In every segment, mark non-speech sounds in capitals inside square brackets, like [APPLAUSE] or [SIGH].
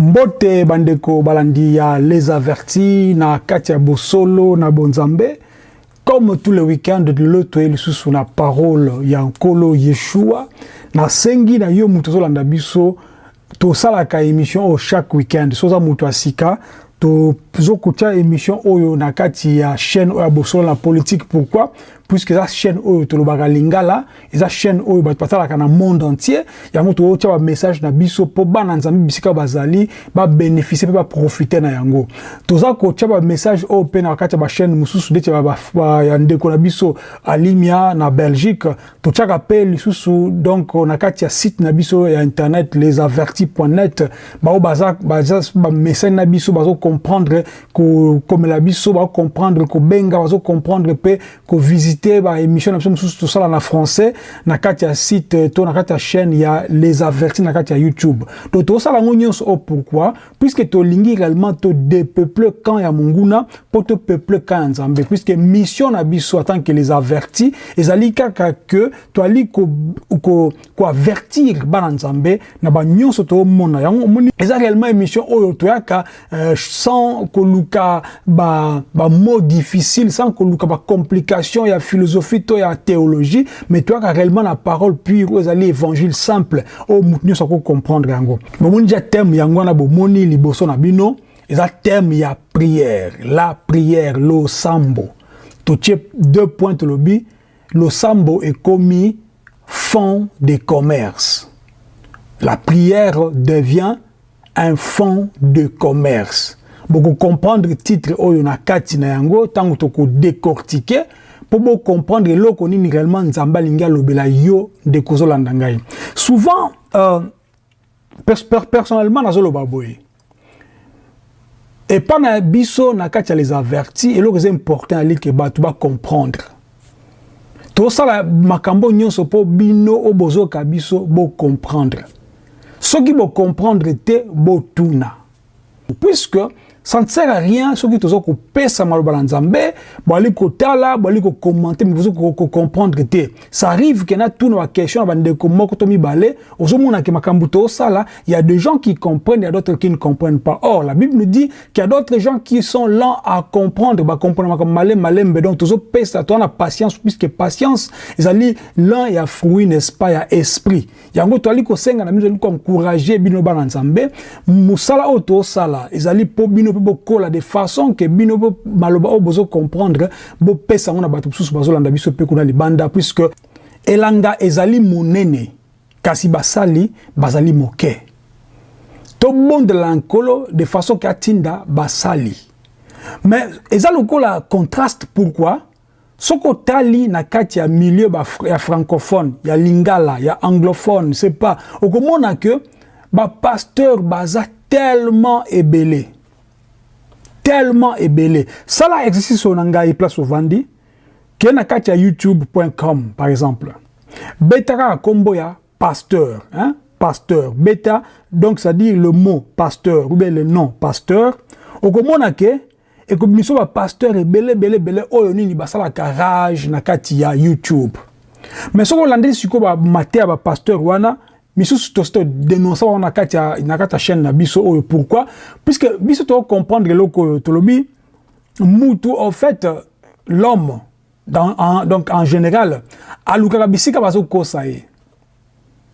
mbote bandeko balandi ya les avertis na kati ya bosolo na bonzambe. Comme tous les week-ends lelo toye lisusu na parole ya nkolo yeshua. Nasengi na yo moto ozolanda biso tosalaka émission oyo chaque week-end. So oza moto ya sika tozokotia émission oyo na kati ya chaîne oyo ya bosolo na politique. Pourquoi? Puisque eza chaîne oyo tolobaka lingala eza chaîne oyo bato batalaka na monde entier. Yango tozotia bamessage na biso mpo bana nzambe bisika bazali babénéficie mpe baprofite na yango. Toza kotia bamessage oyo mpe na kati ya bachaîne mosusu ndeti ya ndeko na biso alimia na belgique. Totiaka mpe lisusu donc na kati ya site na biso ya internet lesavertis net. Bao baza bamessage na biso bazocomprendre kokomela biso bazocomprendre kobenga bazocomprendre mpe kovisite te baémission na biso mosusu tosala na français na kati ya site to na kati ya chaîne ya les avertis na kati ya youtube. Donc tosala yango nyonso o pourquoi? Puisque tolingi réellement todepeuple camp ya monguna mpo topeuple camp ya nzambe. Puisque mission na biso tant que les avertis ezali kaka ke toali koavertir ko, ko bana nzambe na banyonso toomona yango omoni eza réellement émission oyo toyaka euh, sans koluka bamot ba difficile sans koluka bacomplication ya philosophie to ya théologie mais toyaka réellement na parole pure oyo ezali évangile simple. Oyo motu nyonso akocomprendre yango. Bomoni dia thème yango wana bomoni liboso na bino eza thème ya prière. La prière losambo totie deux points tolobi losambo ekomi fond de commerce. La prière devient un fond de commerce bokocomprendre titre oyo na kati na yango ntango tokodécortique mpo bocomprendre eloko nini réellement nzambe alingi alobela yo nde kozolanda ngai. Souvent euh, pers personnellement nazoloba boye. Epa na biso na kati ya les avertis eloko eza important alike bato bacomprendre tosala makambo nyonso mpo bino oyo bozoka biso bocomprendre soki bocomprendre te botuna. Puisque ça ne sert à rien soki toza kopesa maloba na nzambe bali kotala bali kokommente mais bozo kocomprendre te ça arrive ke na tuna baquestion na bandeko moko to mibale ozomonake makambo tosala il y a des gens qui comprennent il y a d'autres qui ne comprennent pas. Or la bible nous dit qu'il y a d'autres gens qui sont lents à comprendre bacomprendre makambo malembe malembe donc tozopesa toza na patience puisque patience ezali l'un ya fruit n'est-ce pas ya esprit. Yango toali kosenga na biso ezali koencourage bino bana nzambe mosala oyo tosala ezali mpo bino mpe bokola de façon ke bino maloba oyo bozocomprendre bopesa yango na bato mosusu bazolanda biso mpe kuna libanda puisque elanga ezali monene kasi basali bazali moke. Tobondela nkolo de façon ke atinda basali. Mais eza lokola contraste pourquoi? Soki otali na kati ya milieu ya francophone ya lingala ya anglophone c'est pas okomona ke bapasteur baza tellement ebele tellement ebele sala exercice oyo na ngai place ovandi ke na kati ya youtube.com par exemple. Beta kaka nkombo ya pasteur hein? pasteur. Beta donc c'est-à-dire le mot pasteur ou bien le nom pasteur. Okomona ke ekomi biso bapasteur ebele ebele ebele oyo nini basalaka rage na kati ya youtube. Mais soki olandeli sikoyo bamate ya bapasteur wana misusu tosi todénonce wana na kati ya chaîne na biso oyo. Pourquoi? Puisque biso tocomprendre eloko oyo tolobi mutu en fait l'homme donc en général alukaka bisika bazokosa ye.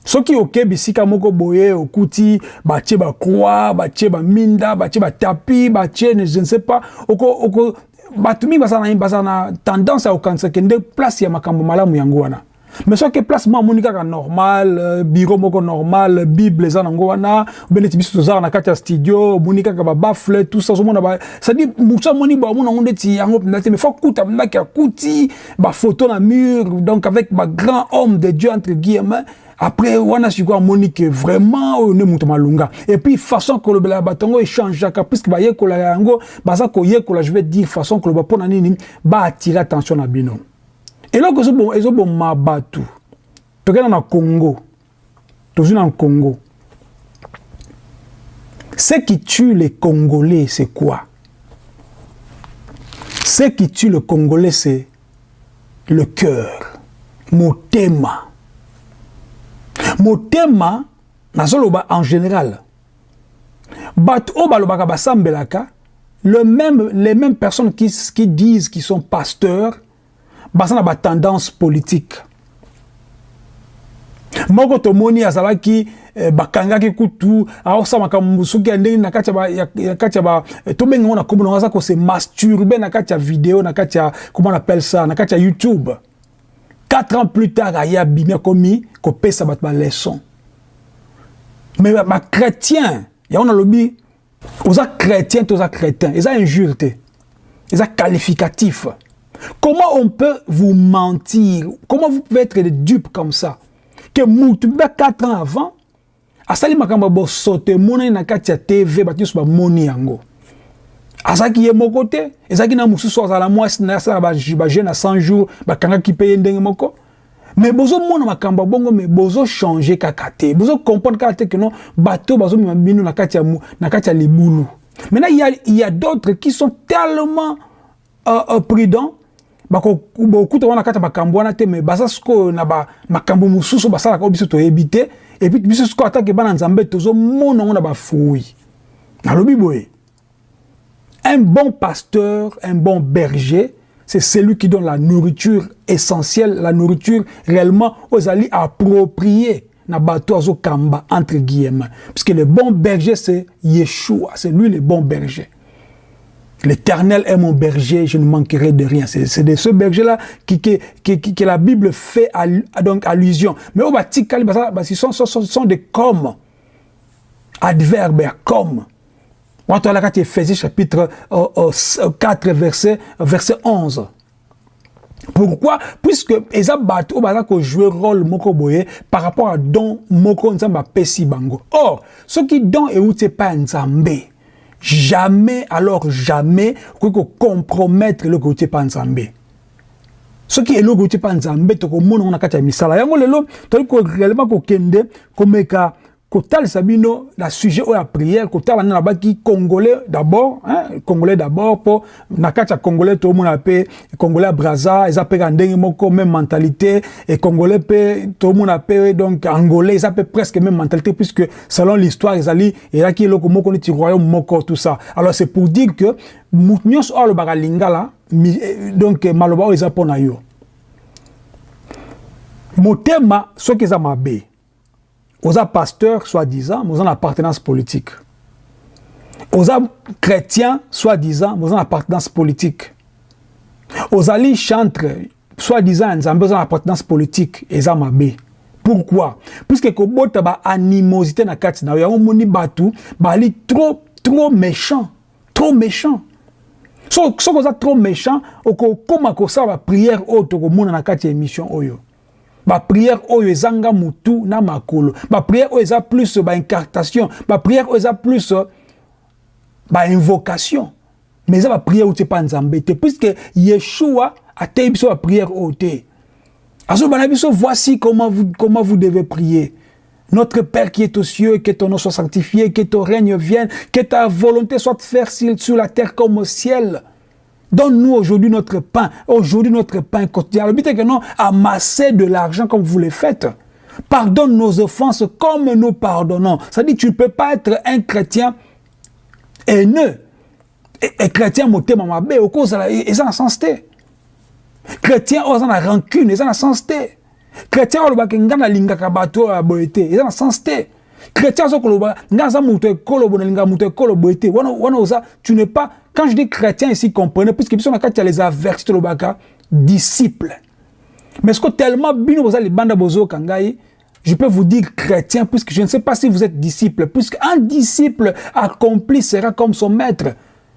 Soki oke bisika moko boye okuti batie bacroi batie baminda batie batapi batie je ne sais pas oko, oko, bato mingi bazala na tendance ya kokanisa kende place ya makambo malamu yango wana mais soki place mo amoni kaka normal bureau moko normal bible eza nango wana obe neti biso tozala na kati ya studio omoni kaka babafle tout ça ozomona cestadire mosu amoni baomona yango ndeti yango mpenza te mais fo kuta mpenaki akuti bafoto na mur donc avec bagrand homme de dieu entre guillemets. Après wana sikoyo amoni ke vraiment oyo nde moto malunga et puis façon kolobela bato yango échangeaka puisque bayekola yango baza koyekola je vais dire façon koloba mpona nini baatire attention na bino eloko ezoboma bato tokenda na congo. Tozwi na congo. Ce qui tue les congolais c'est quoi? Ce qui tue le congolais c'est le cœur. Motema. Motema nazoloba en général. Bato oyo balobaka basambelaka le même, les mêmes personnes qui, qui disent qu'ils sont pasteurs baza na batendance politique. Moko tomoni azalaki eh, bakangaki kutu aosala makambo soki ya ndenge na kati ya ba tobengi ngo na kombo nango aza kose masturbe na kati ya video na kati ya comment on appelle ça na kati ya youtube. Quatre ans plus tard aye abimi akomi kopesa bato baleson mais bachrétien yango nalobi oza chrétien to oza crétin eza injure te eza qualificatif comment on peut vous mentir? Comment vous pouvez être des dupes comme ça? Que mutu mpe 4 ans avant asali makambo bosoto emonani na kati ya tv bato nyonso bamoni yango azalaki ye moko te ezalaki na mosusu azala mwasi na asala bajeune na 100 jours bakangaki mpe ye ndenge moko mais bozomona makambo ya bongo mais bozochange kaka te bozocomprendre kaka te ke non bato bazomema bino na kati ya libulu maintenant il y a, y a d'autres qui sont tellement euh, euh, prudents bokuta wana kati ya makambo wana te me baza sikoyo na makambo mosusu basalaka oyo biso toyebi te. Epuis biso sikoyo atake bana nzambe tozomona yango na nalobi boye. Un bon pasteur un bon berger c'est celui qui donne la nourriture essentielle la nourriture réellement aux alliés appropriés. Na bato azokamba entre guillemets. Puisque le bon berger c'est Yeshua c'est lui le bon berger L'Éternel est mon berger, je ne manquerai de rien. C'est de ce berger-là qui, qui, qui, qui, que la Bible fait al, donc allusion. Mais au Batikali, ce sont, sont, des comme, adverbes, comme. On a Ephésiens chapitre 4, verset, verset 11. Pourquoi? Puisque eza bato baza ko jouer rôle moko boye par rapport à don moko nzamba pesi bango. Or, ce qui don et outé pas nzambe jamais alors jamais okoki compromettre eloko euti epa nzambe soki eloko euti epa nzambe tokomona ngo na kati ya misala yango lelo toyali réellement kokende kotalisa bino na sujet oyo ya prière kotala nde nabaki congolais d'abord hein? congolais d'abord mpo na kati ya congolais tomona mpe congolais ya braza eza mpe ka ndenge moko même mentalité e congolais mpe tomona mpe donc angolais eza mpe presque même mentalité puisque selon l'histoire ezali ezalaki eloko moko neti royaume moko tout ça alors c'est pour dire que motu nyonso oyo alobaka lingala donc maloba oyo eza mpo na yo motema soki eza mabe oza pasteur soi-disant mais oza na appartenance politique. Oza chrétien soi-disant mais oza na appartenance politique. Ozali chantre soi-disant ya nzambe oza na appartenance politique eza mabe pourquoi? Puisque kobota baanimosité na kati na yo yango moni bato bali trop trop méchant trop méchant. Soki oza trop méchant okokóma kosala baprière oyo tokomona na kati ya émission oyo baprière oyo ezanga na makolo. Baprière oyo eza plus baincartation baprière oyo plus bainvocation mais eza baprière outi epa nzambe te. Puisque yeshua atei biso baprière oyo te. Voici comment vous, comment vous devez prier. Notre Père qui est aux cieux, que ton nom soit sanctifié, que ton règne vienne, que ta volonté soit faite sur la terre comme au ciel. Donne-nous aujourd'hui notre pain. Aujourd'hui notre pain quotidien. Le but est que non, amasser de l'argent comme vous le faites. Pardonne nos offenses comme nous pardonnons. Ça dit, tu ne peux pas être un chrétien haineux. Et, et chrétien moté mamabe, au cause ils ont sens. Chrétien ils ont la rancune, ils ont sens té. Chrétien ils ont ngana lingaka bato ya boyete, ils ont sens té. Chrétien ils ont ekolo bonalinga muto ekolo oza, tu n'es pas quand je dis chrétien ici, comprenez, puisque il y a les avertis de disciples. Mais ce que tellement bien vous les bandes bozo kangai, je peux vous dire chrétien, puisque je ne sais pas si vous êtes disciple, puisque un disciple accompli sera comme son maître.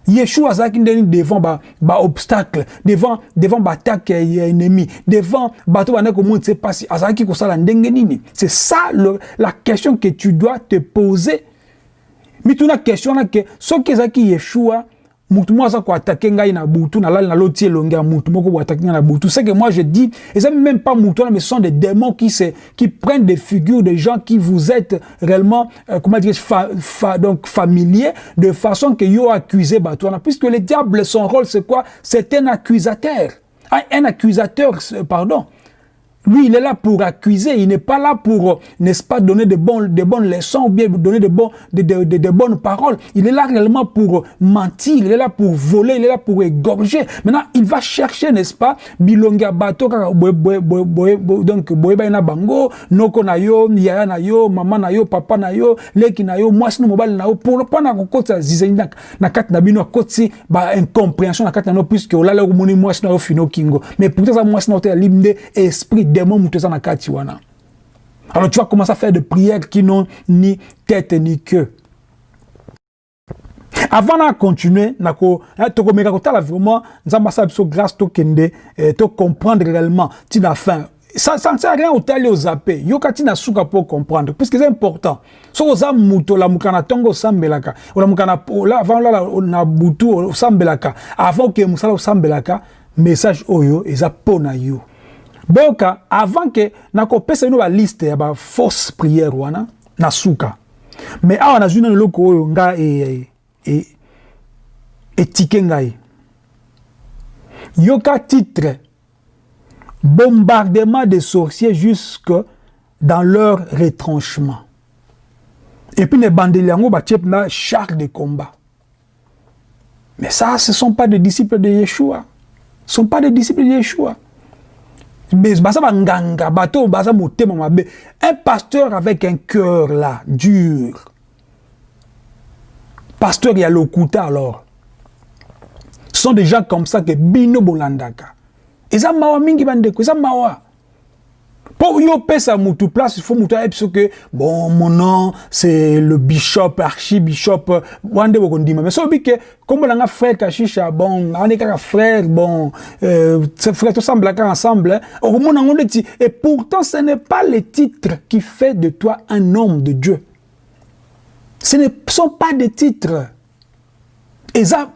Yeshua azaki ndeni devant ba, ba obstacle, devant devant ba ennemi, devant bateau ba neko monde sait pas si azaki ko sala ndenge. C'est ça la question que tu dois te poser. Mais tu as question là que ce qui ezaki Yeshua mutu moko aza koatake ngai na butu nalali naloti elongi ya mutu moko koatake ngai na butu. C'est que moi je dis eza même pas mutu mais ce sont des démons qui se qui prennent des figures de gens qui vous êtes réellement euh, comment dire fa, fa, donc familiers de façon que yo accusé bato puisque le diable son rôle c'est quoi? C'est un accusateur. Un, un accusateur pardon Lui, il est là pour accuser, il n'est pas là pour, n'est-ce pas, donner de, bons, de bonnes leçons ou bien donner de, bons, de, de, de, de, bonnes paroles. Il est là réellement pour mentir, il est là pour voler, il est là pour égorger. Maintenant, il va chercher, n'est-ce pas, bilonga bato, donc, boyeba na bango, noko na yo, yaya na yo, maman na yo, papa na yo, leki na yo, mwasi no mobile na yo, pour pas na kokota zizeni na, kati na bino, koti, ba incompréhension na kati na no, puisque olala kumoni mwasi na yo fino kingo. Mais pourtant, ça mwasi na yo te limde esprit démon mutu eza na kati wana alors tu vas commencer à faire des prières qui n'ont ni tête ni queue. Avant na continuer nako tokomeka kotala vraiment nzambe asala biso grâce tokende eh, tocomprendre réellement ntina fin ça ça sert à rien otali ozape yoka ntina suka mpo comprendre. Puisque c'est important. Soki oza moto olamuka na ntongo osambelaka olamuka na avant olala na butu osambelaka avant okeye mosala osambelaka message oyo eza mpo na yo boyoka avant ke nakopesa bino baliste ya bafausse prière wana na suka mais awa nazwi nano eloko oyo nga e, e ngai. Yoka titre bombardement des sorciers jusque dans leur retranchement. Et puis ne bandeli yango batie na char de combat. Mais ça ce sont pas des disciples de Yeshua. Ce sont pas des disciples de Yeshua baza banganga bato baza motema mabe. Un pasteur avec un cœur là dur. Pasteur ya lokuta alors. Ce sont des gens comme ça que bino bolandaka. Eza mawa mingi bandeko eza mawa Pour yo pesa mutu place, il faut mutu ayebi que bon mon nom c'est le bishop archibishop wande bokondima. Mais sobi que comme on a frère kashisha bon on est kaka frère bon euh, frère semble ensemble monde on dit et pourtant ce n'est pas le titre qui fait de toi un homme de Dieu. Ce ne sont pas des titres. Et ça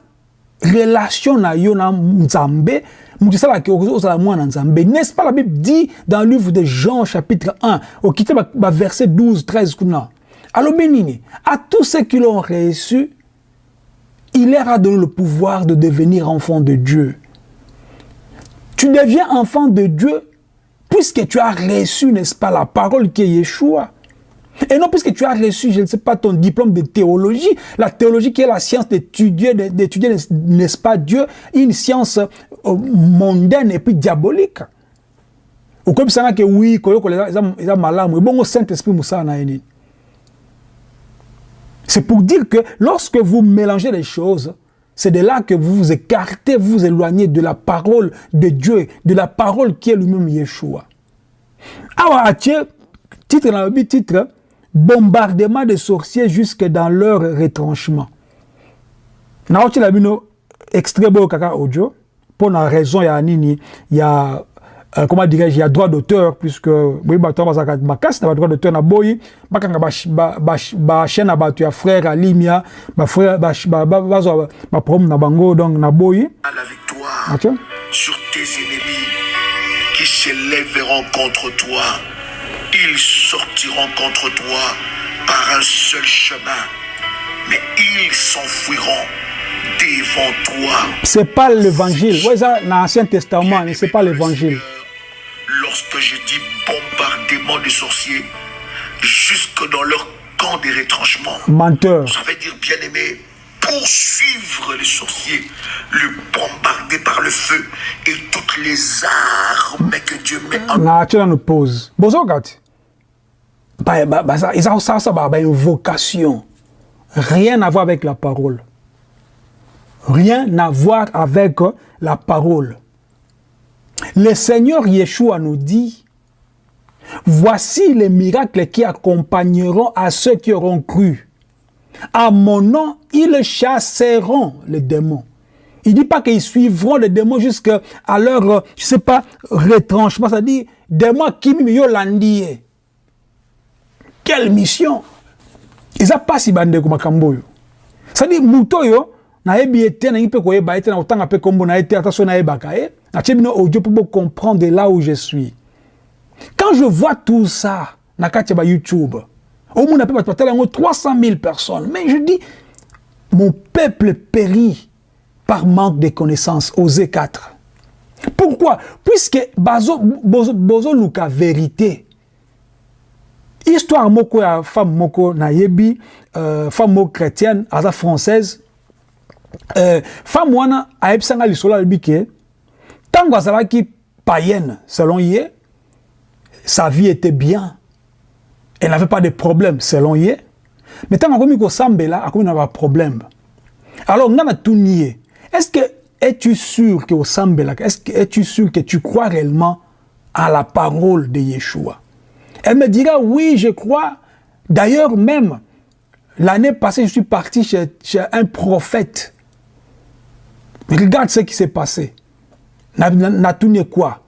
relation na yo na nzambe n'est-ce pas la Bible dit dans le livre de Jean chapitre 1 au verset 12 13 alors bénini à tous ceux qui l'ont reçu il leur a donné le pouvoir de devenir enfant de Dieu. Tu deviens enfant de Dieu puisque tu as reçu n'est-ce pas la parole qui est Yeshua. Et non, puisque tu as reçu, je ne sais pas, ton diplôme de théologie, la théologie qui est la science d'étudier, n'est-ce pas, Dieu, une science mondaine et puis diabolique. Ou comme ça, que oui, Saint-Esprit, c'est pour dire que lorsque vous mélangez les choses, c'est de là que vous vous écartez, vous éloignez de la parole de Dieu, de la parole qui est lui-même Yeshua. Alors, titre, titre, bombardement de sorciers jusque dans leur retranchement. naoti la bino extrait audio pour la raison ya nini ya euh, comment dirais-je ya droit d'auteur puisque boyi bato bazalaka makasi na badroit d'auteur na boyi bakanga bachaîne na bato ya frère alimia bazwa baproblème na bango donc na boyi la victoire okay. sur tes ennemis qui s'élèveront contre toi. Ils sortiront contre toi par un seul chemin, mais ils s'enfuiront devant toi. C'est pas l'évangile. Ouais, ça, dans l'Ancien Testament, mais c'est pas l'évangile. Lorsque je dis bombardement des sorciers, jusque dans leur camp des retranchements. Menteur. Ça veut dire, bien aimé, poursuivre les sorciers, le bombarder par le feu et toutes les armes que Dieu met en... Na, tu nous pose. Bonjour, Gati. Ils ont une vocation. Rien à voir avec la parole. Rien à voir avec la parole. Le Seigneur Yeshua nous dit, voici les miracles qui accompagneront à ceux qui auront cru. À mon nom, ils chasseront les démons. Il ne dit pas qu'ils suivront les démons jusqu'à leur, je sais pas, retranchement. Ça dit, démons qui m'ont landié. quelle mission? Eza mpasi bandeko makambo oyo cestadire moto oyo nayebi ye te nangi mpe koyeba ye na kotanga mpe na bocomprendre là où je suis. Quand je vois tout ça na kati ya bayoutube omona mpe bato batala yango 300 000 personnes. Mais je dis mon peuple périt par manque de connaissances osé 4 pourquoi? Puisque bazo bozo, bozo luka vérité. Histoire moko ya femme moko nayebi euh, femme moko chrétienne française euh, femme wana ayebisanga lisolo alobi ke ntango azalaki païenne selon ye sa vie était bien. Elle n'avait pas de problème selon ye. Mais ntango akomi kosambela akomi na baproblème alors nga natuni ye est ce que es-tu sûr que osambelaka est ce que es-tu sûr que tu crois réellement à la parole de yeshua? Elle me dira oui je crois. D'ailleurs même l'année passée je suis parti chez un prophète regarde ce qui s'est passé natuni quoi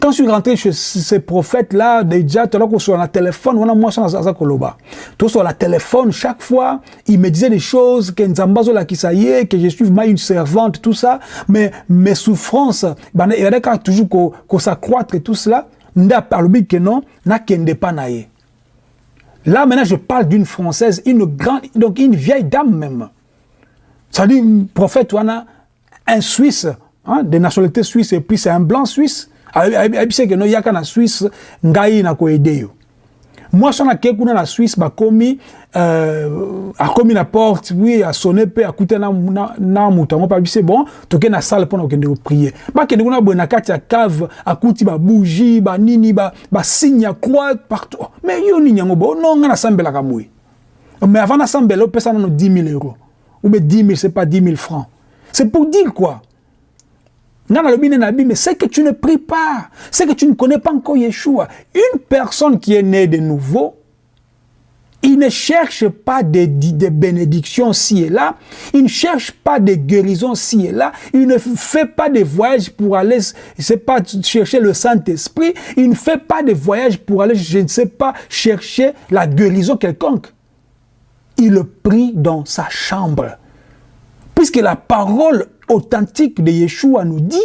quand je suis rentré chez ces prophètes-là, déjà, sur le téléphone, on a moi ça koloba. Tout sur le téléphone, chaque fois, il me disait des choses que Nzambazo la kisaye, que je suis moi une servante, tout ça, mais mes souffrances, ben il y a toujours qu'on qu s'accroître et tout cela, nda parle que non, na kende pas naye. Là maintenant je parle d'une française, une grande donc une vieille dame même. Ça dit prophète wana un Suisse, hein, de nationalité suisse et puis c'est un blanc suisse. ayebisi eke no yaka na swisse ngai nakoede yo. Mwasi wana ake kuna na swisse bakomi euh, akomi na porte wi asone mpe akute na, na, na moto bon toke na salle mpona kokende koprie bakende kuna na kati ya cave akuti babougie banini basigne ba ya croix partout. Mais yo nini yango bo no nga nasambelaka boye mais avant nasambela opesa nano 10 000 euros. Ou bien 10 000 c'est pas 10 000 francs c'est pour dire quoi? Mais c'est que tu ne pries pas, c'est que tu ne connais pas encore Yeshua. Une personne qui est née de nouveau, il ne cherche pas des, des bénédictions ci et là, il ne cherche pas des guérisons ci et là, il ne fait pas des voyages pour aller, pas, chercher le Saint-Esprit, il ne fait pas des voyages pour aller, je ne sais pas, chercher la guérison quelconque. Il prie dans sa chambre. Puisque la parole authentique de Yeshua nous dit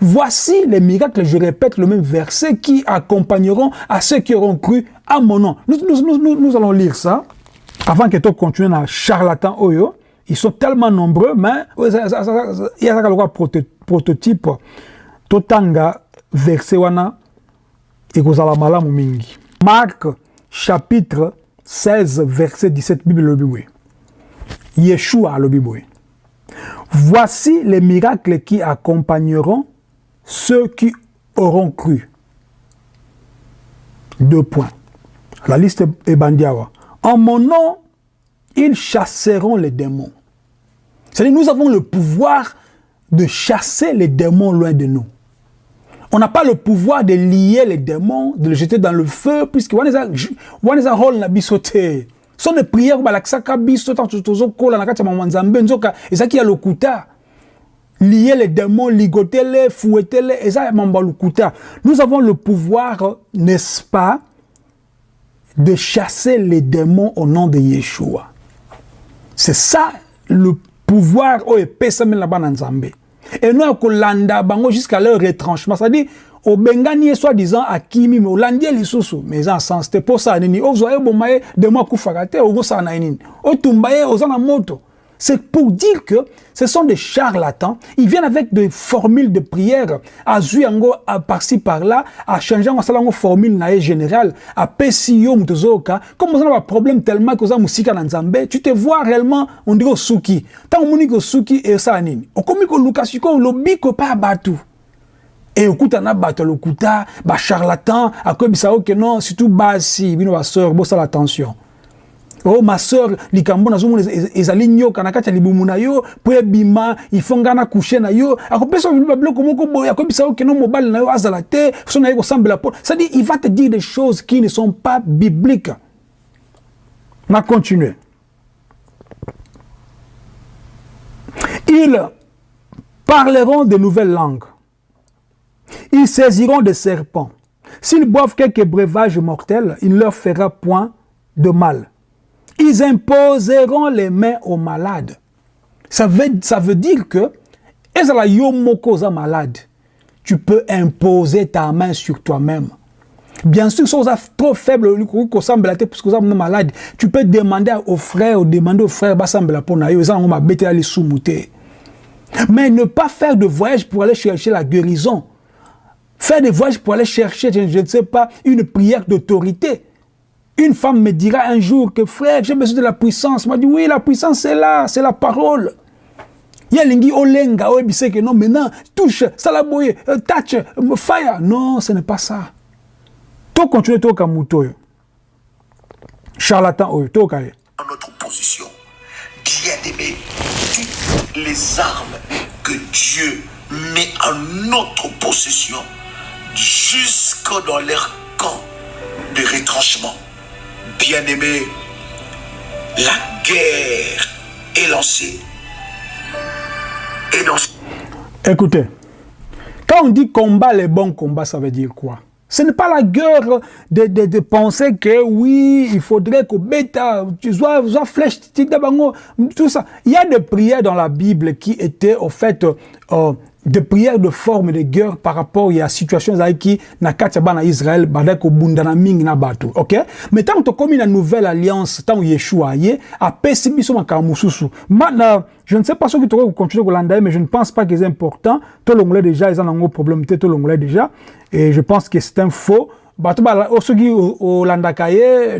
Voici les miracles, je répète le même verset, qui accompagneront à ceux qui auront cru à mon nom. Nous, allons lire ça avant que tu continues à charlatan Oyo. Ils sont tellement nombreux, mais il y a un prototype. Totanga verset wana malamu mingi. Marc chapitre 16 verset 17 Bible boye. Yeshua boye. Voici les miracles qui accompagneront ceux qui auront cru. Deux points. La liste est bandiawa. En mon nom, ils chasseront les démons. C'est-à-dire nous avons le pouvoir de chasser les démons loin de nous. On n'a pas le pouvoir de lier les démons, de les jeter dans le feu, puisque on est un rôle bisoté. so ne priere balakisaka biso ntango tozokola na kati ya mama nzambe nzoka ezalaki ya lokuta. Lier les démons ligotele fouettele eza mambo ya lokuta. Nous avons le pouvoir n'est-ce pas de chasser les démons au nom de yeshua. C'est ça le pouvoir oyo epesami na bana nzambe. Eno ya kolanda bango jusqu'à leur retranchement. C'est-à-dire obengani ye soi-disant akimi me olandi ye lisusu me eza en sens te mpo osala nini ozwa ye boma ye demo akufaka te okosala na nini otumba na moto c'est pour dire que ce sont des charlatans. Ils viennent avec des formules de prière. À Zuyango, à par-ci, par-là, à changer en salango formule nae générale, à Pessio, Mutozoka. Comme on a un problème tellement que avez musika dans Zambé, tu te vois réellement, on dit au Suki. Tant on dit Suki et ça, nini. Komi ko Lukasiko, lobi ko pas batu. Et okutana bato lokuta bacharlatan akoyebisa oke non surtout basi bino baseur bosala attention oh ma sœur likambo nazomona ezali nyoka na kati ya libumu na yo mpo ebima ifo ngai na kushe na yo. Akopesa babiloko moko boye akoyebisa yo keno mobali na yo azala te so na ye kosambela mpo c'est-à-dire il va te dire des choses qui ne sont pas bibliques. Na continue ils parleront de nouvelles langues Ils saisiront des serpents. S'ils boivent quelques breuvages mortels, il ne leur fera point de mal. Ils imposeront les mains aux malades. Ça veut, ça veut dire que, malade, tu peux imposer ta main sur toi-même. Bien sûr, si vous êtes trop faible, malade, tu peux demander aux frères, demander aux frères, Mais ne pas faire de voyage pour aller chercher la guérison. Faire des voyages pour aller chercher, je, ne sais pas, une prière d'autorité. Une femme me dira un jour que frère, j'ai besoin de la puissance. Moi, dit oui, la puissance c'est là, c'est la parole. Il y a lingi olenga, que non, maintenant, touche, salaboye, euh, touch, euh, fire. Non, ce n'est pas ça. Tout continue, tout comme Charlatan, tout Dans notre position, bien aimé, toutes les armes que Dieu met en notre possession, jusque dans leur camp de retranchement. Bien-aimé, la guerre est lancée. Écoutez, quand on dit combat, les bons combats, ça veut dire quoi? Ce n'est pas la guerre de, de, de, penser que oui, il faudrait que bêta, tu sois, sois flèche, tout ça. Il y a des prières dans la Bible qui étaient, au fait, euh, de prières de forme de guerre par rapport à la situation qui na katiaba na Israël badako bundana mingi na bato OK? Mais tant que comme une nouvelle alliance tant Yeshua yé a pessibiso makamususu maintenant je ne sais pas ce que tu vas continuer kolanda mais je ne pense pas que c'est important. Tout l'ongolais déjà ils ont un problème tout l'ongolais déjà. Et je pense que c'est un faux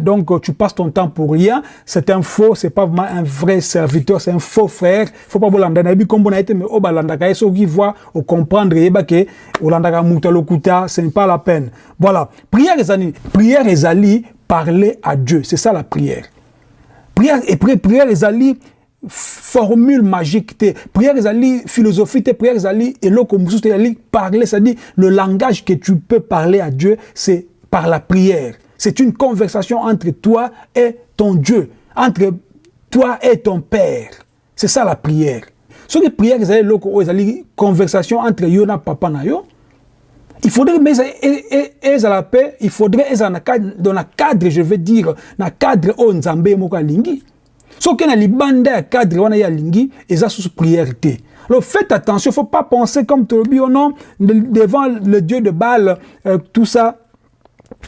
donc tu passes ton temps pour rien. C'est un faux c'est pas vraiment un vrai serviteur c'est un faux frère. Faut pas bolanda na bi kombo na mais balandaka ye ke olandaka muta lokuta ce n'est pas la peine. Voilà. Prière ezali prière ezali parler à Dieu. C'est ça la prière. Prière et prière formule magique te prière ezali philosophie te prière ezali eloko te parler c'est-à-dire le langage que tu peux parler à Dieu c'est par la prière. C'est une conversation entre toi et ton Dieu, entre toi et ton Père. C'est ça la prière. Ce que prière, c'est une conversation entre yo et papa na. Il faudrait, mais à la paix, il faudrait, dans le cadre, je veux dire, le cadre où Nzambe moka lingi. Ce que na libanda cadre wana ya lingi, eza sous prière Alors faites attention, il ne faut pas penser comme Tobi, oh non, devant le Dieu de Baal, euh, tout ça,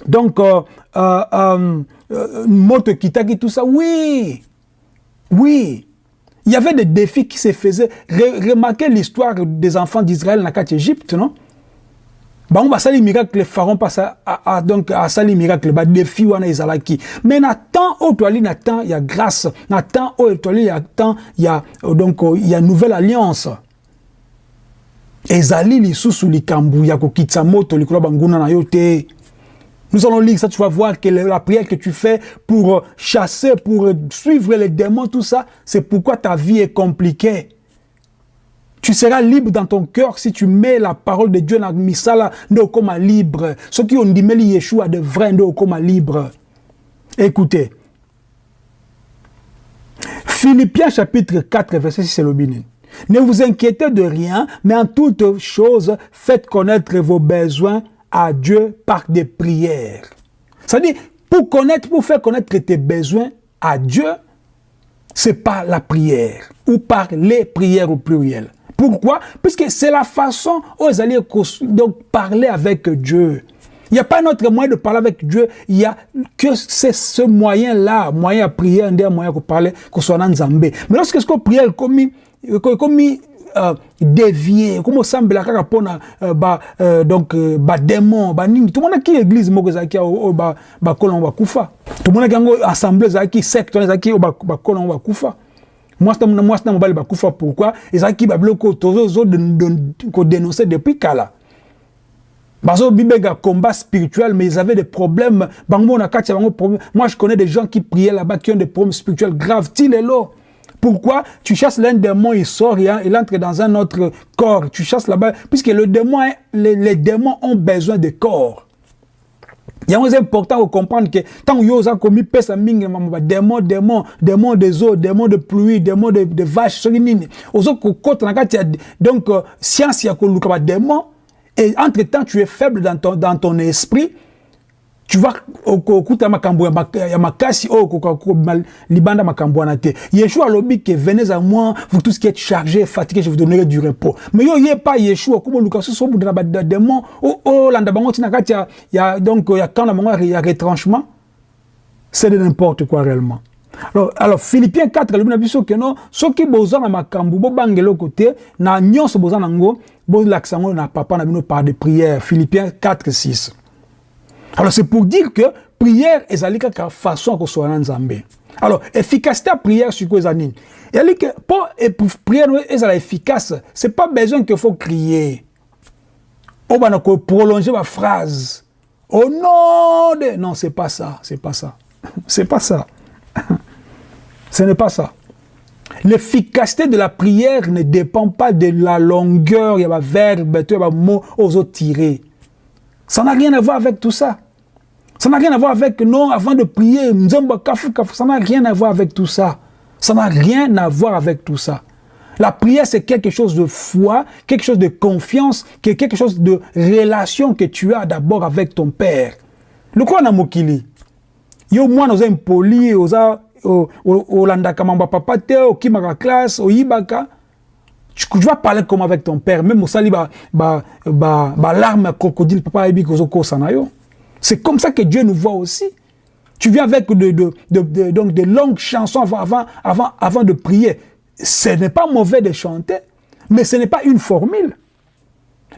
donc, euh, euh, euh, euh Moto tout ça, oui, oui. Il y avait des défis qui se faisaient. remarquez l'histoire des enfants d'Israël dans l'Égypte, non? Bon, ça, les miracles, les pharaons passent à, donc, les miracles, bah, défis, wana, izalaki. Mais, Nathan, au toali, Nathan, il y a grâce. Nathan, au toali, Nathan, il y a, donc, il y a nouvelle alliance. Ezali, li sous likambu, ya kokitsa moto, likula banguna na yote. Nous allons lire ça, tu vas voir que la prière que tu fais pour euh, chasser, pour euh, suivre les démons, tout ça, c'est pourquoi ta vie est compliquée. Tu seras libre dans ton cœur si tu mets la parole de Dieu dans misala comme libre. Ceux qui ont dit mais Yeshua de vrai comme libre. Écoutez. Philippiens chapitre 4 verset 6 c'est le Ne vous inquiétez de rien, mais en toute chose, faites connaître vos besoins à Dieu par des prières. C'est-à-dire, pour connaître, pour faire connaître tes besoins à Dieu, c'est par la prière ou par les prières au pluriel. Pourquoi? Puisque c'est la façon où ils allaient donc parler avec Dieu. Il n'y a pas un autre moyen de parler avec Dieu. Il y a que c'est ce moyen-là, moyen à prier, un des moyens pour parler, qu'on soit dans Zambé. Mais lorsque ce qu'on prie, comme euh, dévié comme osambela kaka mpona euh, ba euh, donc euh, badémon banini tomonaki église moko ezalaki oyo bakolo yango bakufa tomonaki yango assemblée ezalaki secte wana ezalaki oyo bakolo yango bakufa mwasi na mobali bakufa pourquoi? Ezalaki babiloko tozokodénoncer depuis kala bazo bibenga combat spirituel mais ils avaient des problèmes. Bango moi je connais des gens qui priaient là-bas qui ont des problèmes spirituels graves. Ti lelo pourquoi Tu chasses l'un démon, il sort, il entre dans un autre corps? Tu chasses là-bas, puisque le démon, les, démons ont besoin de corps. Il est important de comprendre que tant que vous avez commis pesa mingi démon démon démon des eaux démon de pluie démon de, de vaches ce nini euh, science ya koluka démon et entre temps tu es faible dans ton dans ton esprit tu vas okuta makambo ya makasi oyo okoka libanda makambo wana te. Yeshua alobi ke venez à moi vous tous qui êtes chargés fatigués je vous donnerai du repos. Mais yo ye pa yeshua komo luka soso obundana badémon olanda bango ntina kati ya donc ya camp na bango ya retranchement. C'est de n'importe quoi réellement. Alors, alors philippiens 4 alobi na biso ke non soki boza na makambo bobangela oko te na nyonso boza nango bolakisa yango na papa na bino par de prière philippiens 4 6 alors c'est pour dire que prière ezali kaka façon ya kosola na nzambe. Alors efficacité ya prière sikoyo eza nini ezali ke mpo prière ezala efficace c'est pas besoin que faut crier. Oyo bana koprolonger baphrase au nom de non c'est pas ça c'est pas ça. [LAUGHS] C'est pas ça. [LAUGHS] Ce n'est pas ça. L'efficacité de la prière ne dépend pas de la longueur il y a verbe il y a mot aux autres tirés ça n'a rien à voir avec tout ça ça n'a rien à voir avec, non, avant de prier, ça n'a rien à voir avec tout ça. Ça n'a rien à voir avec tout ça. La prière, c'est quelque chose de foi, quelque chose de confiance, quelque chose de relation que tu as d'abord avec ton Père. Le quoi na mokili? Yo moi nous impoli, oza olandaka mamba papa te, okimaka classe, oyibaka. Tu, vas parler comme avec ton père, même au sali ba ba ba, ba larme crocodile papa ebi. C'est comme ça que Dieu nous voit aussi. Tu viens avec de, donc de longues chansons avant, avant, avant, avant de prier. Ce n'est pas mauvais de chanter, mais ce n'est pas une formule.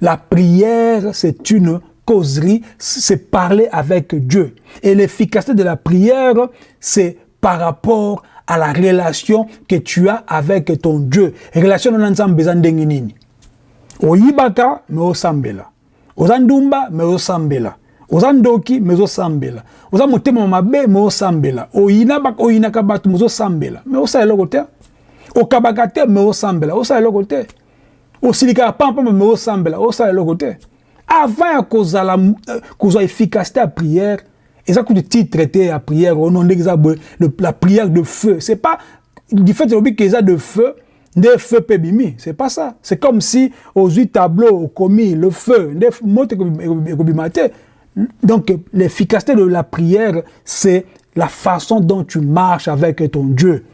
La prière, c'est une causerie, c'est parler avec Dieu. Et l'efficacité de la prière, c'est par rapport la relation que tu as avec ton Dieu. Relation non ensemble besoin nini. Oyibaka me osambela. Ozandumba me osambela. oza ndoki me ozosambela oza motema mabe me osambela oyina oyinaka bato me ozosambela me osala eloko te okabaka te me osambela osala eloko te osilikaka pampamba me osambela osala eloko te avant kozala kozwa efficacité ya prière eza kutu titre te ya prière ono ndenge eza la prière de feu. C'est pas du fait elobi ke eza de feu nde feu mpe bimi c'est pas ça. C'est comme si ozwi tableau okomi le feu nde moto Donc, l'efficacité de la prière, c'est la façon dont tu marches avec ton Dieu.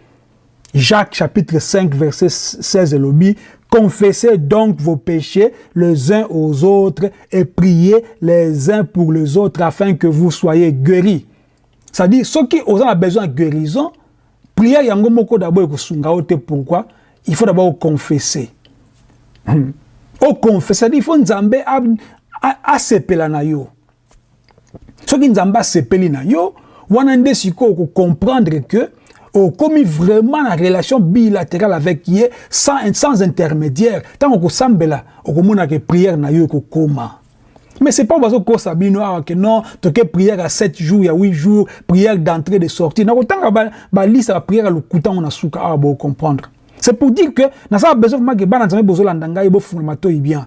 Jacques chapitre 5, verset 16 lobby, Confessez donc vos péchés les uns aux autres et priez les uns pour les autres afin que vous soyez guéris. C'est-à-dire, ceux qui ont besoin de guérison, prière yango moko d'abord pourquoi? Il faut d'abord confesser. Au confesser, il faut nzambe a, a, a, na yo. soki nzambe asepeli na yo wana nde sikoyo okocomprendre que okomi vraiment na relation bilatérale avec ye sans, sans intermédiaire. Ntango okosambela okomonaka prière na yo ekokoma mais c'est pas bazokosa bino awa ke non toke prière à 7 jours ya 8 jours prière d'entrée de sortie. Nakotanga balisa baprière ya lokutango na suka awa bocomprendre c'est pour dire que nasala besoin vraiment ke bana nzambe bozolanda ngai bofunga matoi bien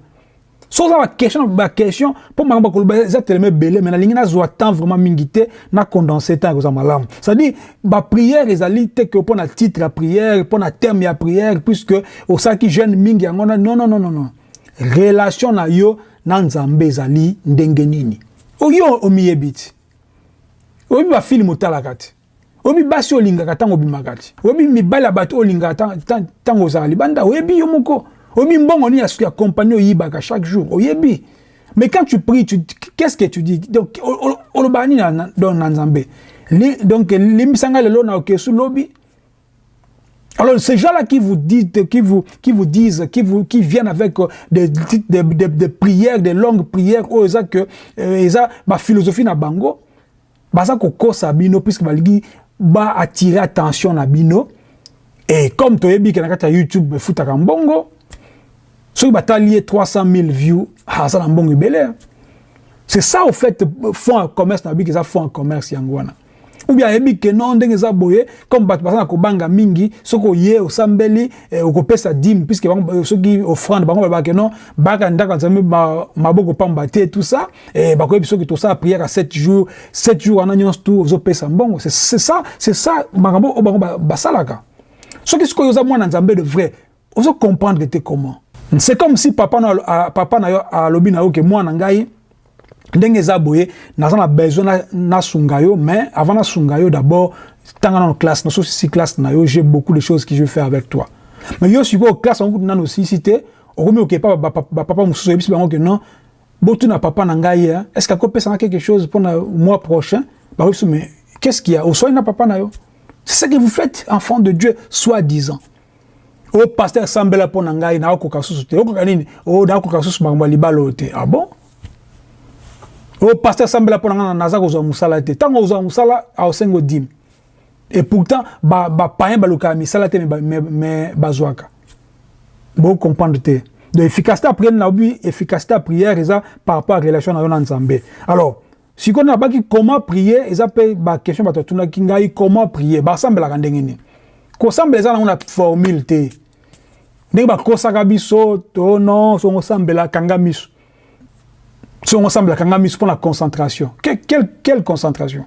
soza baquestion baquestion mpo makambo akoloba eza telema ebele me nalingi nazwa temps vraiment mingi te na condense temps ekozwa malamu. C'est-à-dire baprière ezali te ke mpo na titre ya prière mpo na terme ya prière puisque osalaki jeune mingi yango non non non non relation na yo na nzambe ezali ndenge nini? Oyo omiyebi ti? Oyebi bafilme otalaka te oyebi basi olingaka ntango obimaka ti? Oyebi mibali ya bato olingaka ntango ozala libanda oyebi yo moko oyebi mbongo nini ya compagnie oyibaka chaque jour. Oyebi. Mais quand tu pries tu qu'est-ce que tu dis? Donc olobaka nini na nzambe? Donc limbisanga lelo na okesu lobi. Alors ces gens-là qui vous disent, qui vous, qui vous disent, qui vous, qui viennent avec des, des, des, des prières, des longues prières, oh, ça que, euh, ça, ma philosophie na bango, bah ça kokosa bino puisque baligi ba attirer attention na bino. Et comme to yebi na kata YouTube futaka mbongo soki batali ye 300 000 views aza na mbongo ebele c'est ça au fait fond ya commerce eza fond ya commerce ou bien ayebi ke non ndenge eza boye comme baza na kobanga mingi soki oye osambeli eh, okopesa dime puisque soki offrande bango balobaka ke non baka ndako nzambe maboko pamba te tout ça eh, bakoyebi soki tosala prière à 7 jours 7 jours wana nyonso tu ozopesa mbongo c'est ça c'est ça makambo oyo bango basalaka soki sikoyo oza mwana nzambe de vrai ozocomprendre te comment? C'est comme si papa na, papa na yo alobi na yo ke mwana ngai ndenge eza boye naza na besoin nasunga yo mais avant nasunga yo d'abord ntanga nano classe naso sisi classe na yo j'ai beaucoup de choses que je faire avec toi. Mais yo sikoyo classe yango kutu nano osisi te okomi okepa bapapa mosusu oyebisi bango ke non botuna papa na ngai est ce que akopesanga quelque chose mpona mois prochain? Bakoyebiso mais qu'est ce qu'il y a? Oswali na papa na yo. C'est ce que vous faites, enfant de Dieu, soi-disant. o paster asambela mpo na ngai nakokoka susu te. Okoka nini? O nakokoka susu makambo ya libala oyo te. Ah bon? O paster asambela mpo na ngai naza kozwa mosala te. Ntango ozwa mosala aosengo dime et pourtant bapayen balukaka misala te me bazwaka. Bocomprendre te. Donc efficacité ya prière nayobi efficacité ya prière eza par rapport à relation na yo na nzambe. Alors sikoyo nabaki comment prier eza mpe baquestion bato atunaki ngai comment prier? Basambelaka ndenge nini? Kosambela eza nango na formule te. Ndenge ba kosaka biso to non, so sambela kanga miso. So sambela kanga miso la concentration. Quelle quelle, quelle concentration?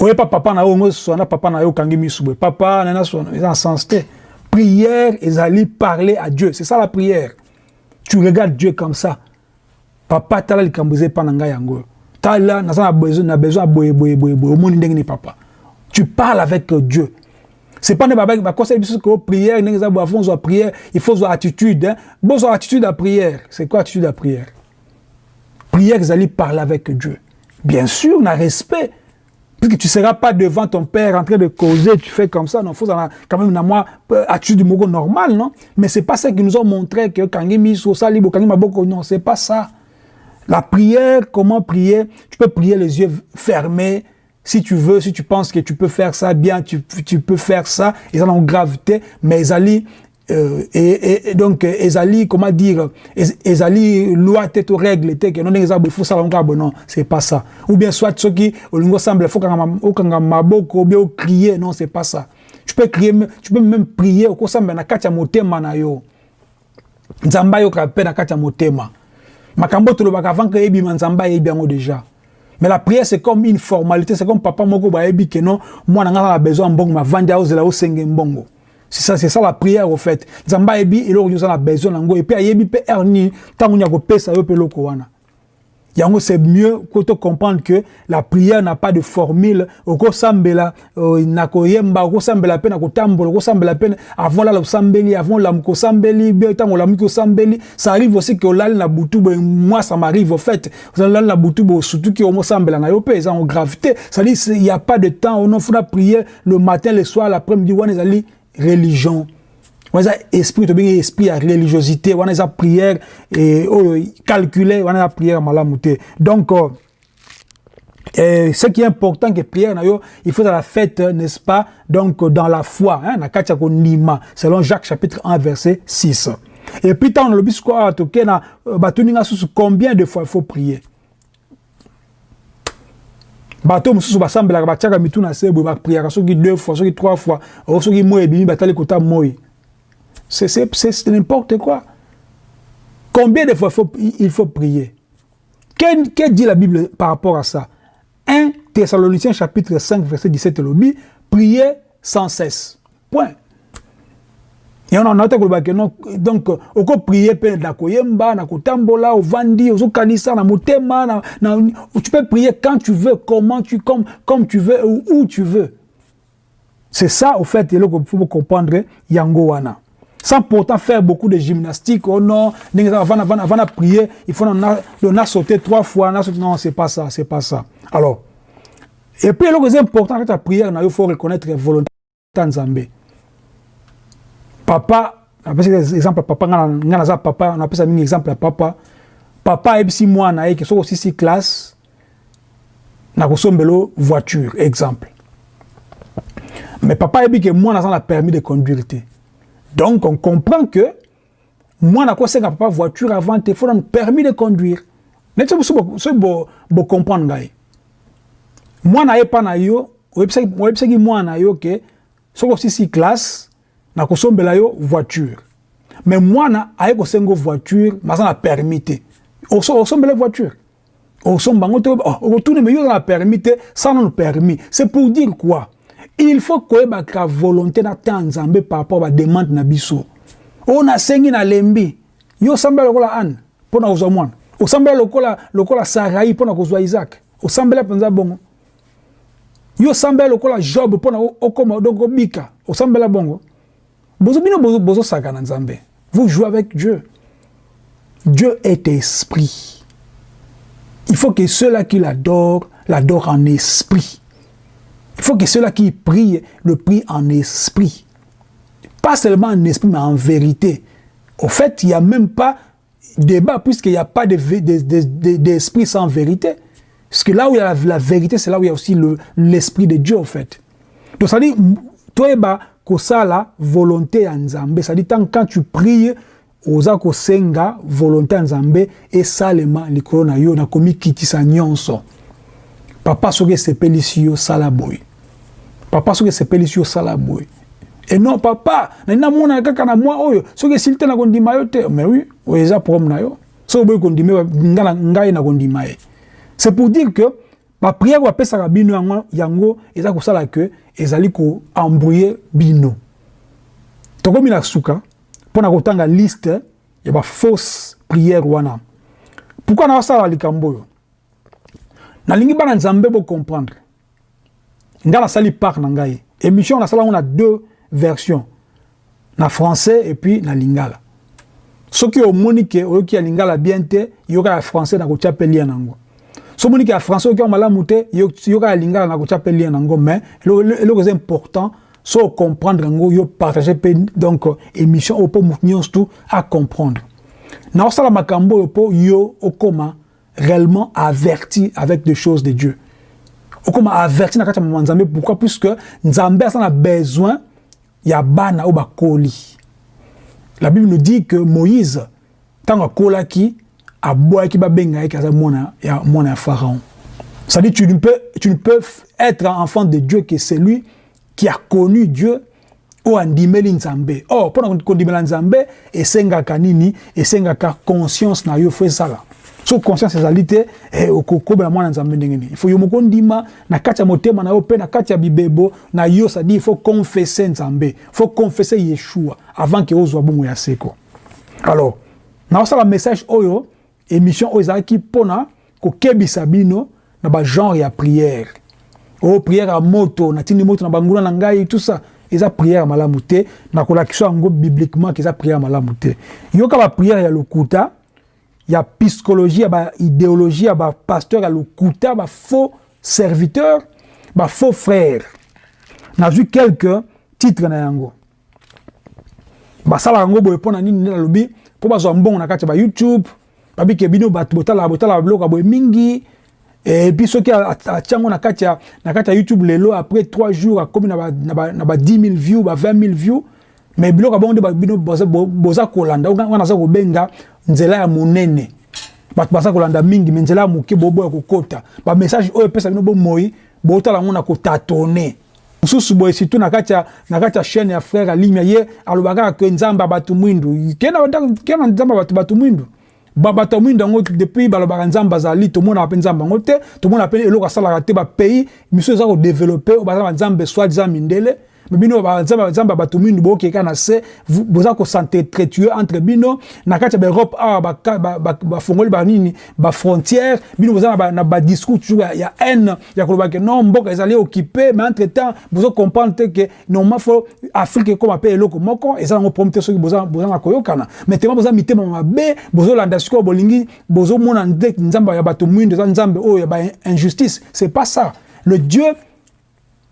Oye pas papa na yo so na papa na yo kangi miso. Papa na na so na sens te. Prière, allaient parler à Dieu. C'est ça la prière. Tu regardes Dieu comme ça. papa tala likambo eza epa na ngai yango tala naza na besoin na besoin boye boye boye boye omoni ndenge ni papa tu parles avec dieu c'est pas ne bakosala biso ko prière prière il faut ozwa attitude hein? bozwa attitude à prière c'est quoi attitude à prière? Prière ezali parler avec dieu bien sûr na respect puisque tu ne seras pas devant ton père en train de causer, tu fais comme ça, non, faut quand même, moi, attitude du normal, non? Mais c'est pas ça qui nous ont montré que Kangimi, Sosali, Kangi Maboko, non, c'est pas ça. La prière, comment prier? Tu peux prier les yeux fermés. Si tu veux, si tu penses que tu peux faire ça bien, tu, tu peux faire ça. Ils ont gravité, mais Ezali, euh, et, et, donc, Ezali, comment dire, Ezali, loi, tête aux règles, tête que non, il faut ça, non, c'est pas ça. Ou bien, soit, ce qui, au lingo semble, faut qu'on maboko, ou bien, crier, non, c'est pas ça. Tu peux crier, tu peux même prier, au semble, na kacha motema na yo. Nzamba yo kape na kacha motema makambo tolobaka avant que ebima nzambe ayebi yango déjà mais la prière c'est comme une formalité c'est comme papa moko bayebi ke non mwana nga na besoin mbongo mavandi aozela osenge mbongo. C'est ça c'est ça la prière au fait. Nzambe ayebi eloko nyonso na besoin nango et puis ayebi mpe heure nini ntango nya kopesa yo mpe eloko wana yango c'est mieux que tu comprendre que la prière n'a pas de formule. Okosambela euh, na koyemba okosambela pe na kotambola okosambela pe avant la osambeli avant la kosambeli bien tant la kosambeli ça arrive aussi que olali na butu moi ça m'arrive au fait. Olali na butu surtout que omosambela na yo pe en gravité. Ça dit il y a pas de temps on faut prier le matin le soir l'après-midi wana ezali religion wana eza esprit tobengi esprit ya religiosité wana eza prière oyo calculé wana eza prière te. Donc euh, et ce qui est important que prière il faut la fête n'est-ce pas? Donc dans la foi hein, na ya konima selon Jacques chapitre 1 verset 6 et puis tant nalobi siko awa toke na batoninga susu combien de fois il faut prier? Bato mosusu basambelaka batiaka mitu na se boye bapriaka soki deux fois soki trois fois soki moi ebimi batali kota moi C'est n'importe quoi. Combien de fois il faut prier? Que, que, dit la Bible par rapport à ça? 1 Thessaloniciens chapitre 5 verset 17 lobby prier sans cesse. Point. Et on a que non donc oko prier pe na koyemba na kotambola ovandi ozokanisa na motema na, na tu peux prier quand tu veux comment tu comme comme tu veux ou où tu veux. C'est ça au fait il faut comprendre yango wana sans pourtant faire beaucoup de gymnastique. Oh non, avant, avant, avant de prier, il faut on a, sauté trois fois. Non, c'est pas ça, c'est pas ça. Alors, et puis, le plus important, quand la prière, il faut reconnaître la volonté de Nzambe. Papa, exemple papa, papa, on appelle ça un exemple papa. Papa, et si moi, na qui sont aussi six classes, na kosombelo voiture, exemple. Mais papa, et que moi, na permis de conduire. Donc, on comprend que moi, je n'ai pas voiture avant, il faut un permis de conduire. Mais comprendre. Moi, je n'ai pas na yo, moi na yo que soko sisi classe na kosombela yo voiture. Mais moi na aye ko sengo voiture, ma na permis. Osombela voiture. Te, oh, retourne mais yo na permis ça non permis. C'est pour dire quoi? Il faut koyebaka volonté na ta nzambe par rapport ba demande na biso. Oyo nasengi nalembi yo osambela lokola ane mpo na kozwa mwana. Osambela lokola, lokola sarai mpo na kozwa isaac. Osambela mpenza bongo. Yo osambela lokola job mpo na okoma donc obika. Osambela bongo. Bozo bino bozosaka na nzambe. Vous jouez avec dieu. Dieu est esprit. Il faut que ceux-là qui l'adorent l'adorent en esprit Il faut que ceux-là qui prient le prient en esprit. Pas seulement en esprit, mais en vérité. Au fait, il n'y a même pas débat puisqu'il n'y a pas d'esprit sans vérité. Parce que là où il y a la, vérité, c'est là où il y a aussi l'esprit de Dieu, en fait. Donc, ça dit, toi, bah, ça la volonté en Zambé. Ça dit, quand tu pries, oza kosenga volonté ya nzambe esalema likolo na yo nakomikitisa nyonso papa soki esepelisi yo sala boye papa soki esepelisi yo sala boye. E non papa nali namona kaka na mwa oyo? Soki esili te nakondima yo te mais oui oyo eza problème na yo. Soki oboyi kondima ngai nakondima ye. C'est pour dire que bapriere bapesaka bino yango, yango eza kosala ke ezali koembrouye bino. Tokomi na suka mpona kotanga liste ya bafausse priere wana. Pourkui nakosala likambo oyo? Nalingi bana nzambe bocomprendre ngai nasali part na ngai émission nasala yango na deux versions. Na français et puis na lingala. Soki omoni ke oyoki ya lingala bien te yoka ya français nakotia mpe lia nango. So omoni ke ya français oyoki ya malamu te yoka ya lingala nakotia mpe lia nango. Mais eloko eza important so comprendre yango yo partager mpe donc émission oyo mpo motu nyonso tu acomprendre naosala makambo oyo mpo yo okoma réellement averti avec des choses de Dieu. Okoma averti na kati ya nzambe pourquoi puisque nzambe aza na besoin ya bana oyo bakoli la bible nous dit que moïse ntango akolaki abwaki babenga yeke aza mwana ya, mwana ya pharaon c'est-à-dire tu ne, peux, tu ne peux être enfant de dieu que celui qui a connu dieu oyo andimeli nzambe. Or oh, mpona kondimela nzambe esengaka nini esengaka conscience na yo fo so conscience ezali te eh, okokobela mwana nzambe ndenge nini ifo yo moko ndima na kati ya motema na yo mpe na kati ya bibebo na yo sadi il faut confesse nzambe. Faut confesse yeshua avant ke ozwa bongo ya seko. Alors naosala message oyo émission oyo ezalaki mpona kokebisa bino na bagenre ya prière. Oyo oh, prière ya moto natindi moto na banguna na ngai tout ça eza prière malamu te. Nakolakisa yango bibliquement ke eza prière malamu te. Yoka baprière ya lokuta ya psychologie ya baidéologie ya bapasteur ya lokuta bafaux serviteur bafaux frère. Nazwi quelque titre na yango. Basalaka yango boye mpo na nini nde nalobi mpo bazwa mbongo na kati ya bayoutube babike bino bato botalaka botalaka biloko boye mingi. Epuis soki atia yango na kati ya youtube lelo après 3 jours akomi na ba 10 000 view ba 20 000 view mais biloko ya bongo nde bino boza kolanda. Wana aza kobenga nzela ya monene. Bato baza kolanda mingi me nzela ya moke boboya kokota. Bamessage oyo epesa bino bomoi botala yango na kotatone. Mosusu boye surtout na kati ya chaîne ya frère alimia ye alobaka ke nzambe ya bato mwindu. Ke na nzambe ya bato bato mwindu. Bato ya mwindu yango depuis balobaka nzambe azali tomonaka mpe nzambe yango te tomonaka mpe eloko asalaka te. Bapays miso eza kodeveloppe oyo baza banzambe soit diza mindele bino nzambe bato mingi bokeka se boza entre bino. Na kati ya baeurope awa bafongoli banini bafrontière bino boza na badiscours toujours ya haine ya koloba ke non mboka ezali occupé mais entre temps bozo comprendre te ke normalement fo afrique ekoma mpe eloko moko eza boza na koyokana. Mais tema boza mitema mabe bozolanda sikoyo bolingi nde ya ya c'est pas ça. Le dieu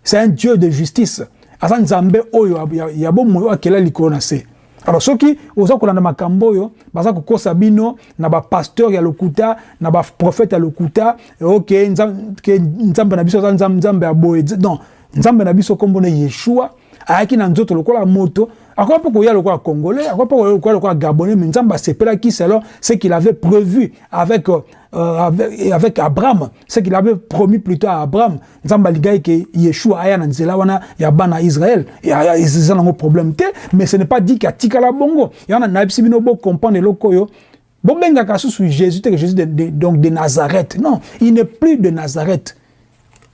c'est un dieu de justice aza nzambe oyo ya bomoi oyo akela likolo na se. Alors soki oza kolanda makambo oyo baza kokosa bino na bapasteur ya lokuta na baprofete ya lokuta ok nzambe na biso aza nzambe ya boye. Non nzambe na biso kombona yeshua ayaki na nzoto lokola moto akoki mpe koya lokola congolais akoki mpe koya lokola gabonais mais nzambe asepelaki selon ce qu'il avait prévu avec, euh, avec, avec abraham ce qu'il avait promis plutôt à abraham. Nzambe alingaki ke yeshua aya na nzela wana ya bana israel eza nango problème te mais ce n'est pas dit ke atikala bongo. Yana nayebisi bino bocomprendre eloko oyo. Bobengaka susu jésus te que jésus de, de, donc de nazareth. Non il n'est plus de nazareth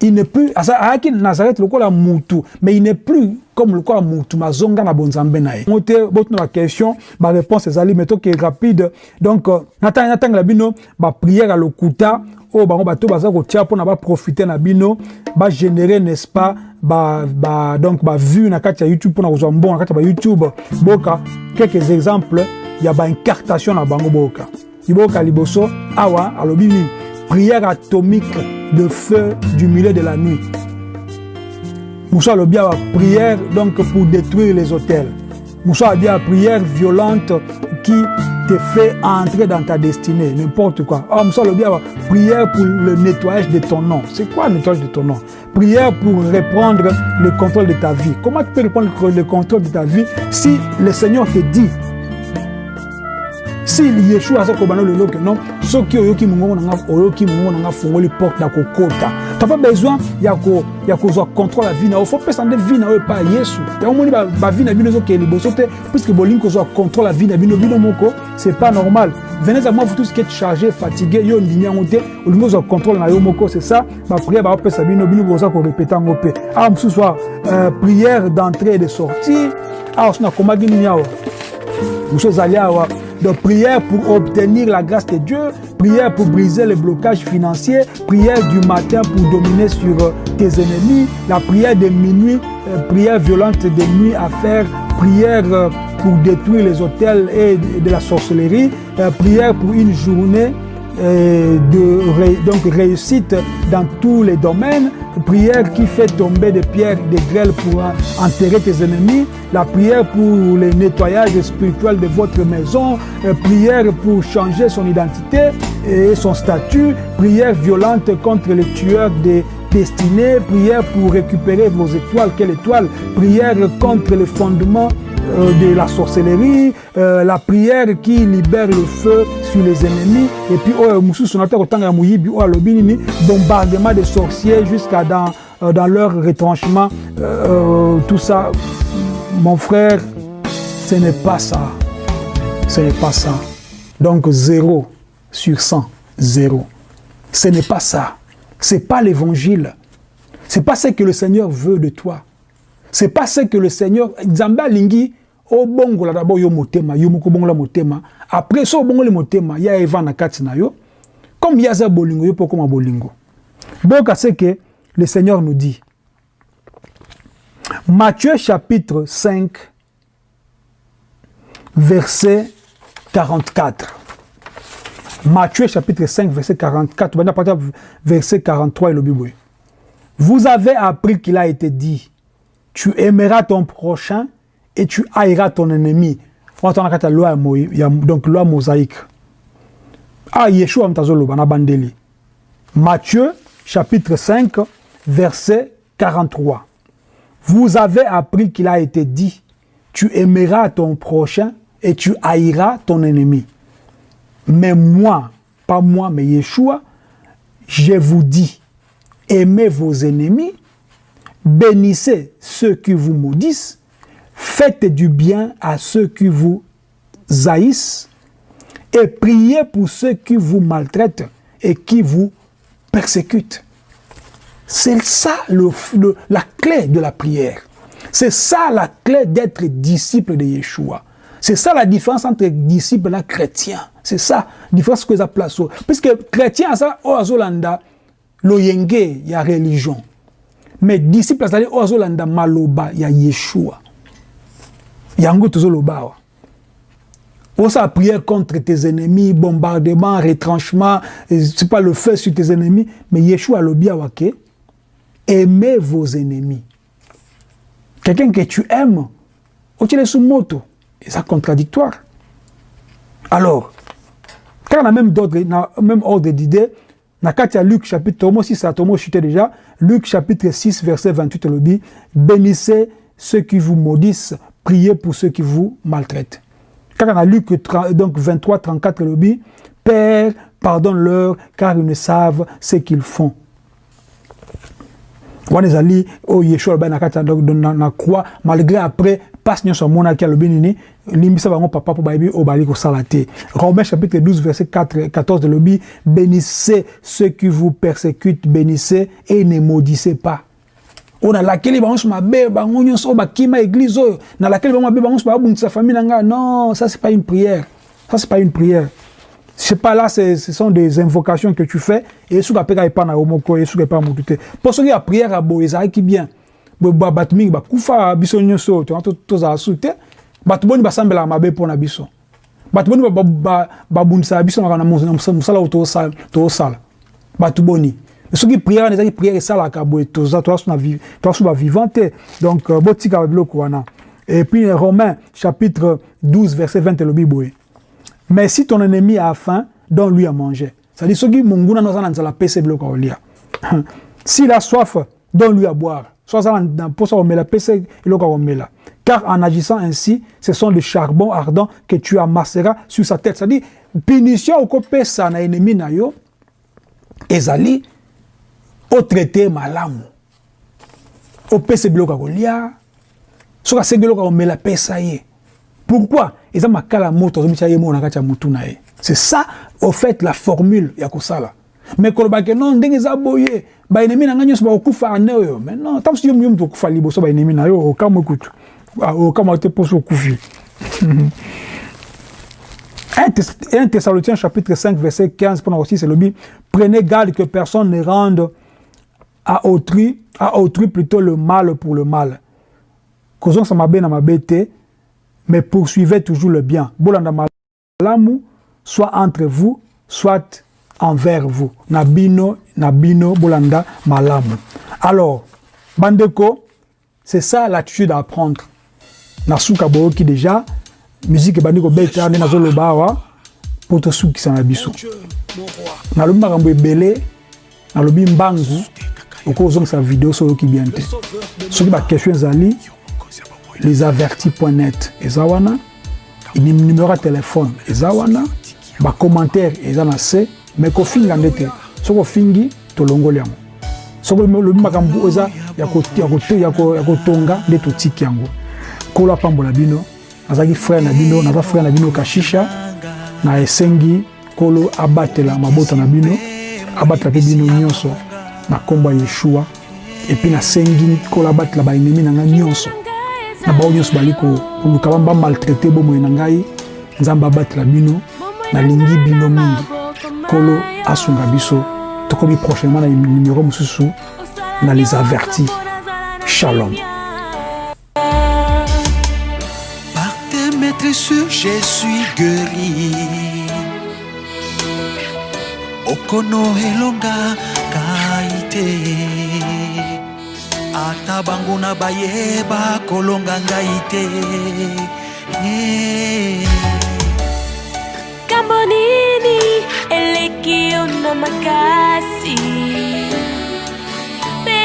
il n'est plus ayaki nazareth lokola mutu mais il n'est plus comme lokola mutu mazonga na bonzambe na ye. Ngo te botuna baquestion baréponse ezali mais toke rapide. Donc natangela bino baprière ya lokuta oyo bango bato baza kotia mpona baprofite na bino bagénére n'est-ce pas ba, ba, donc bavue na kati ya youtube mpona kozwa mbongo na kati ya bayoutube boka quelques exemples ya baincartation na bango boka. Liboka liboso awa alobi nini? Prière atomique de feu du milieu de la nuit Moussa le bien prière donc pour détruire les hôtels. Moussa a bien prière violente qui te fait entrer dans ta destinée, n'importe quoi. Ah, Moussa le bien prière pour le nettoyage de ton nom. C'est quoi le nettoyage de ton nom? Prière pour reprendre le contrôle de ta vie. Comment tu peux reprendre le contrôle de ta vie si le Seigneur te dit si yeshua aza kobana lelo ke non soki oyoki mongongo nanga oyoki mongongo nanga fungoli porte ya kokota. T'as pas besoin ya ko ya kozwa contrôle ya vie na yo. Fo pesa nde vie na yo epai ya yesu. Yango omoni bavie na bino ezokee liboso te puisque bolingi kozwa contrôle ya vie na bino bino moko c'est pas normal. Venez à moi vous tous qui êtes chargé fatigué yo ndimi yango te olingi ozwa contrôle na yo moko c'est ça. Baprière baopesa bino bino boza korepete yango mpe. Awa mosusu a euh, prière d'entrée et de sortie. Awa so nakomaki nini awa? Mosusu ezali awa de prière pour obtenir la grâce de Dieu, prière pour briser les blocages financiers, prière du matin pour dominer sur euh, tes ennemis, la prière de minuit, euh, prière violente de nuit à faire, prière euh, pour détruire les hôtels et de la sorcellerie, prière pour une journée de réussite dans tous les domaines, prière qui fait tomber des pierres, des grêles pour enterrer tes ennemis, la prière pour le nettoyage spirituel de votre maison, prière pour changer son identité et son statut, prière violente contre les tueurs des destinées, prière pour récupérer vos étoiles, quelle étoile, prière contre les fondements de la sorcellerie, euh, la prière qui libère le feu sur les ennemis, et puis oh, bombardement des sorciers jusqu'à dans, euh, dans leur retranchement, euh, tout ça, mon frère, ce n'est pas ça. Ce n'est pas ça. Donc zéro sur 100, zéro. Ce n'est pas ça. C'est pas l'évangile. C'est pas ce que le Seigneur veut de toi. C'est pas ce que le Seigneur Nzambe alingi obongola d'abord yo motema yo moko bongola motema. Après so obongoli motema ya eva na kati na yo. Comme yaza bolingo yo pokoma bolingo. Boka c'est que le Seigneur nous dit. Matthieu chapitre 5 verset 44 Matthieu chapitre 5 verset 44 verset 43 et le Bible vous avez appris qu'il a été dit tu aimeras ton prochain et tu haïras ton ennemi. Donc, loi mosaïque. Ah, Yeshua bandeli. Matthieu, chapitre 5, verset 43. Vous avez appris qu'il a été dit, tu aimeras ton prochain et tu haïras ton ennemi. Mais moi, pas moi, mais Yeshua, je vous dis, aimez vos ennemis bénissez ceux qui vous maudissent, faites du bien à ceux qui vous haïssent, et priez pour ceux qui vous maltraitent et qui vous persécutent. C'est ça le, la clé de la prière. C'est ça la clé d'être disciple de Yeshua. C'est ça la différence entre disciple et chrétien. C'est ça la différence que ça place. Puisque chrétien, ça, au Azolanda, l'oyenge, il y a religion. Mais disciple azali oyo azolanda maloba ya yeshua. Yango tozoloba awa. Osala prière contre tes ennemis bombardement retranchement c'est pas le feu sur tes ennemis mais yeshua alobi awa aimez vos ennemis. Quelqu'un que tu aimes otiele su moto eza contradictoire. Alors kaka na même ordre d'idée Luc chapitre tomo 6 à tomo chuté déjà Luc chapitre 6 verset 28 le dit bénissez ceux qui vous maudissent priez pour ceux qui vous maltraitent. Kaka na Luc donc 23 34 le dit Père pardonne-leur car ils ne savent ce qu'ils font. Wana ezali oyo yeshua na malgré après mpasi nyonso amonaki alobi nini limbisa bango papa mpo bayebi oyo bali kosala te. Romain chapitre 12 verset 4, 14 elobi bénissez ceux qui vous persécutent bénissez et ne maudissez pas. Oyo nalakeli bango nyonso mabe bango nyonso oyo bakima église oyo nalakeli bango mabe bango nyonso babundisa famille na ngai non ça c'est pas une prière. Ça c'est pas une prière. C'est pas là ce sont des invocations que tu fais et soki apeka epa na yo moko ye soki epa motu te. Mpo soki ya prière ya boye ezalaki bien bato mingi bakufa biso nyonso tozala su te bato boni basambelaka mabe mpona biso. Bato boni babundisaka biso na mosala oyo tozosala bato boni. Soki prière wana ezaki prière esalaka boye toza toasu bavivant te donc euh, botika babiloko wana. Et puis romain chapitre 12 verset 20 elobi boye. Mais si ton ennemi a faim donne lui à manger. C'est-à-dire soki monguna no aza na nzala pesa biloko akolia [LAUGHS] s'il a soif donne lui à boire so aza na mposa komela pesa eloko akomela car en agissant ainsi ce sont des charbons ardents que tu amasseras sur sa tête. C'est-à-dire punition okopesa na ennemi na yo ezali otraite malamu. Opesa biloko ya kolia soki asengi biloko ya komela pesa ye pourquoi? Eza makala moto azomisa ye moko na kati ya motu na ye. C'est ça au fait la formule ya kosala. Me kolobake non ndenge eza boye baenemi na ngai nyonso bakokufa ane oyo. Mais non ntango soki yo moto okufa liboso baenemi na yo okamwe kutu. Okamwa te mposo okufi. [LAUGHS] 1 Thessaloniciens chapitre 5 verset 15 pendant aussi c'est le but prenez garde que personne ne rende à autrui à autrui plutôt le mal pour le mal. Kozonga sa mabe na mabe te mais poursuivez toujours le bien. Bolanda malamu soit entre vous soit envers vous. Na bino na bino bolanda malamu. Alors bandeko c'est ça l'attitude à apprendre na suka boyoki déjà musique ebandi kobeta nde nazoloba awa mpo tosukisa na biso. Nalobi makambo ebele nalobi mbangu okozongisa video so oyoki bien te. Soki baquestion ezali les avertis net eza wana. Numéro ya telefone eza wana. Bacommentaire eza na se me kofinga nde te soki ofingi tolongoli yango. Soki olobi makambo eza ya kotonga nde totiki yango. Kolo apambola bino nazalaki frère na bino naza frère na bino kashisha na esengi kolo abatela mabota na bino abatela mpe bino nyonso na nkombo ya yeshua epuis nasengi kolo abatela baennemi na ngai nyonso. Na bao nyonso bali koluka bamaltraite bomoi na ngai nzambe abatela bino nalingi bino mingi kolo asunga biso. Tokomi prochainement na numero mosusu na les avertis. Shalom. Sûr je suis guéri. Okono elonga kai te ata bango na bayeba kolonga ngai te kambo nini eleki yo na makasi mpe